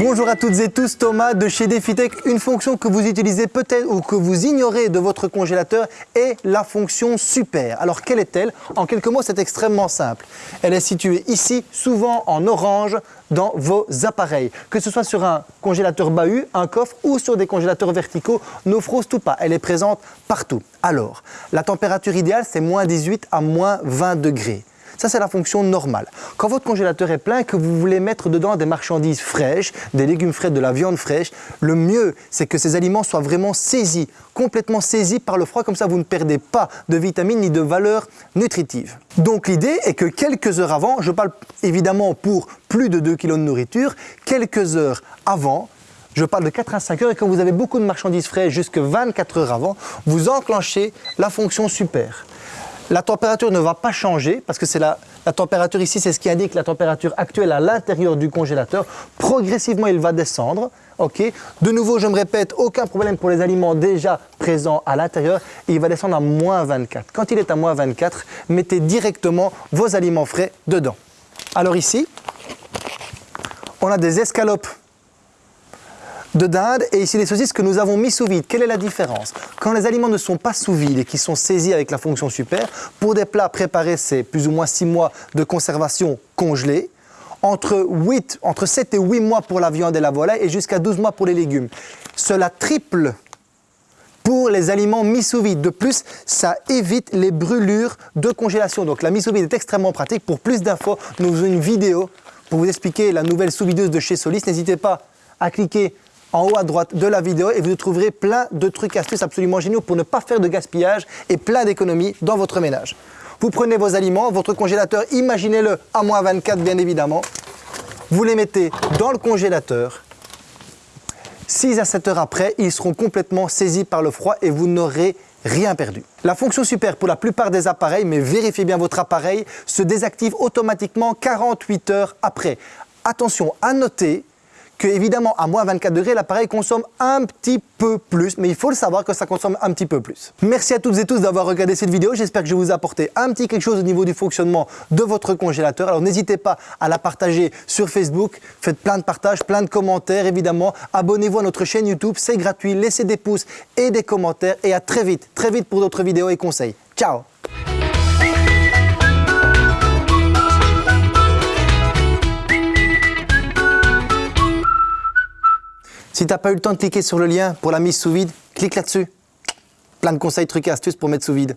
Bonjour à toutes et tous, Thomas de chez DefiTech. Une fonction que vous utilisez peut-être ou que vous ignorez de votre congélateur est la fonction super. Alors quelle est-elle? En quelques mots, c'est extrêmement simple. Elle est située ici, souvent en orange, dans vos appareils. Que ce soit sur un congélateur bahut, un coffre ou sur des congélateurs verticaux, ne froste pas, elle est présente partout. Alors, la température idéale, c'est moins 18 à moins 20 degrés. Ça, c'est la fonction normale. Quand votre congélateur est plein que vous voulez mettre dedans des marchandises fraîches, des légumes frais, de la viande fraîche, le mieux, c'est que ces aliments soient vraiment saisis, complètement saisis par le froid, comme ça vous ne perdez pas de vitamines ni de valeurs nutritives. Donc l'idée est que quelques heures avant, je parle évidemment pour plus de 2 kg de nourriture, quelques heures avant, je parle de 4 à 5 heures et quand vous avez beaucoup de marchandises fraîches jusque 24 heures avant, vous enclenchez la fonction super. La température ne va pas changer parce que c'est la, température ici, c'est ce qui indique la température actuelle à l'intérieur du congélateur. Progressivement, il va descendre. de nouveau, je me répète, aucun problème pour les aliments déjà présents à l'intérieur. Il va descendre à moins 24. Quand il est à moins 24, mettez directement vos aliments frais dedans. Alors ici, on a des escalopes de dinde et ici les saucisses que nous avons mis sous vide. Quelle est la différence? Quand les aliments ne sont pas sous vide et qui sont saisis avec la fonction super, pour des plats préparés, c'est plus ou moins 6 mois de conservation congelée, entre, 8, entre 7 et 8 mois pour la viande et la volaille et jusqu'à 12 mois pour les légumes. Cela triple pour les aliments mis sous vide. De plus, ça évite les brûlures de congélation. Donc la mise sous vide est extrêmement pratique. Pour plus d'infos, nous avons une vidéo pour vous expliquer la nouvelle sous-videuse de chez Solis. N'hésitez pas à cliquer en haut à droite de la vidéo et vous trouverez plein de trucs astuces absolument géniaux pour ne pas faire de gaspillage et plein d'économies dans votre ménage. Vous prenez vos aliments, votre congélateur, imaginez-le à moins 24 bien évidemment. Vous les mettez dans le congélateur. 6 à 7 heures après, ils seront complètement saisis par le froid et vous n'aurez rien perdu. La fonction super pour la plupart des appareils, mais vérifiez bien votre appareil, se désactive automatiquement 48 heures après. Attention à noter que évidemment à moins 24 degrés, l'appareil consomme un petit peu plus, mais il faut le savoir que ça consomme un petit peu plus. Merci à toutes et tous d'avoir regardé cette vidéo. J'espère que je vous ai apporté un petit quelque chose au niveau du fonctionnement de votre congélateur. Alors n'hésitez pas à la partager sur Facebook. Faites plein de partages, plein de commentaires évidemment. Abonnez-vous à notre chaîne YouTube, c'est gratuit. Laissez des pouces et des commentaires et à très vite, très vite pour d'autres vidéos et conseils. Ciao Si tu n'as pas eu le temps de cliquer sur le lien pour la mise sous vide, clique là-dessus. Plein de conseils, trucs et astuces pour mettre sous vide.